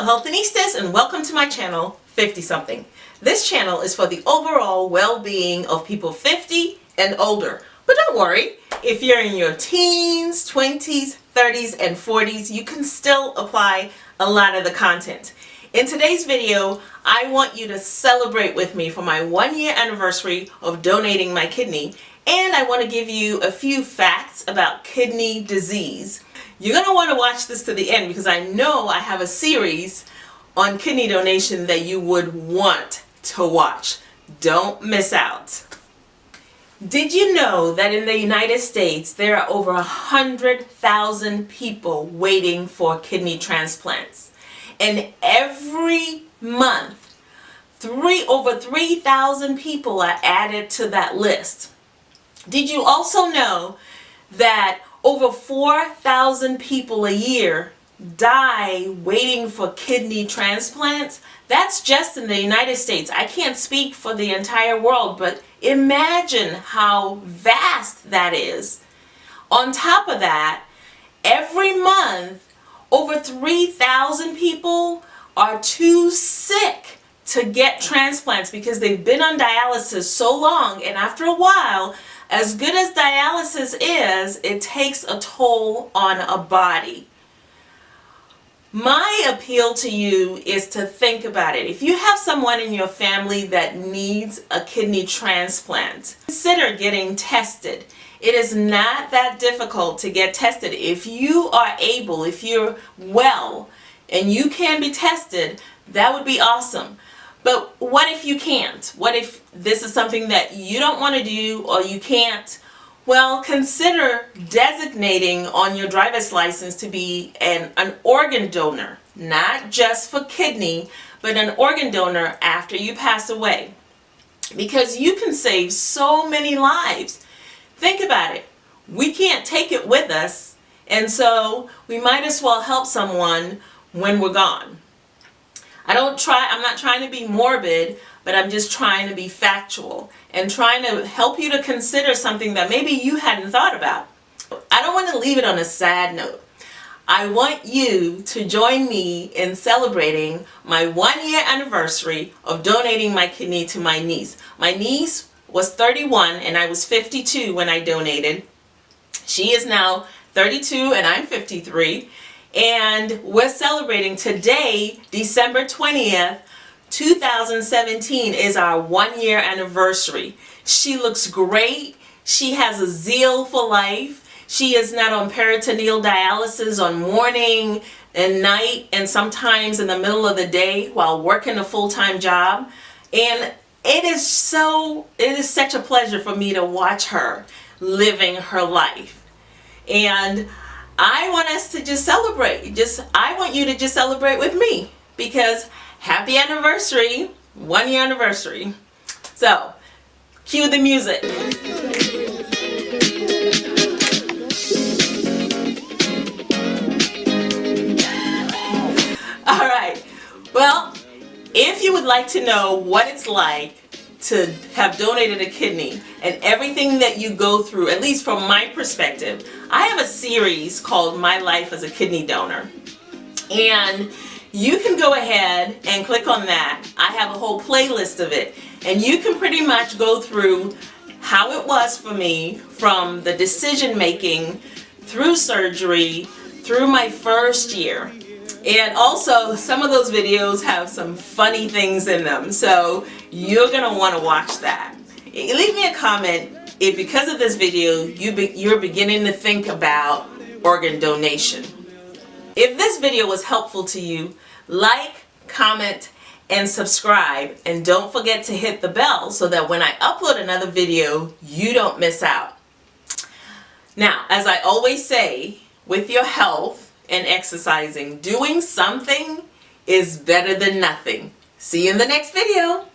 Hello Healthinistas and welcome to my channel 50 something. This channel is for the overall well-being of people 50 and older. But don't worry, if you're in your teens, 20s, 30s, and 40s, you can still apply a lot of the content. In today's video, I want you to celebrate with me for my one year anniversary of donating my kidney and I want to give you a few facts about kidney disease. You're going to want to watch this to the end because I know I have a series on kidney donation that you would want to watch. Don't miss out. Did you know that in the United States there are over a hundred thousand people waiting for kidney transplants and every month three over 3,000 people are added to that list. Did you also know that over 4,000 people a year die waiting for kidney transplants. That's just in the United States. I can't speak for the entire world, but imagine how vast that is. On top of that, every month, over 3,000 people are too sick to get transplants because they've been on dialysis so long and after a while as good as dialysis is, it takes a toll on a body. My appeal to you is to think about it. If you have someone in your family that needs a kidney transplant, consider getting tested. It is not that difficult to get tested. If you are able, if you're well, and you can be tested, that would be awesome. But what if you can't? What if this is something that you don't want to do or you can't? Well, consider designating on your driver's license to be an, an organ donor, not just for kidney, but an organ donor after you pass away. Because you can save so many lives. Think about it. We can't take it with us, and so we might as well help someone when we're gone. I don't try, I'm not trying to be morbid, but I'm just trying to be factual and trying to help you to consider something that maybe you hadn't thought about. I don't want to leave it on a sad note. I want you to join me in celebrating my one year anniversary of donating my kidney to my niece. My niece was 31 and I was 52 when I donated. She is now 32 and I'm 53 and we're celebrating today, December 20th, 2017 is our one year anniversary. She looks great. She has a zeal for life. She is not on peritoneal dialysis on morning and night and sometimes in the middle of the day while working a full-time job. And it is so, it is such a pleasure for me to watch her living her life. And I want us to just celebrate. Just I want you to just celebrate with me because happy anniversary, one year anniversary. So, cue the music. All right. Well, if you would like to know what it's like to have donated a kidney and everything that you go through, at least from my perspective, I have a series called My Life as a Kidney Donor. And you can go ahead and click on that. I have a whole playlist of it. And you can pretty much go through how it was for me from the decision making through surgery through my first year and also, some of those videos have some funny things in them, so you're going to want to watch that. Eh, leave me a comment if because of this video you be, you're beginning to think about organ donation. If this video was helpful to you, like, comment, and subscribe. And don't forget to hit the bell so that when I upload another video, you don't miss out. Now, as I always say, with your health, and exercising. Doing something is better than nothing. See you in the next video.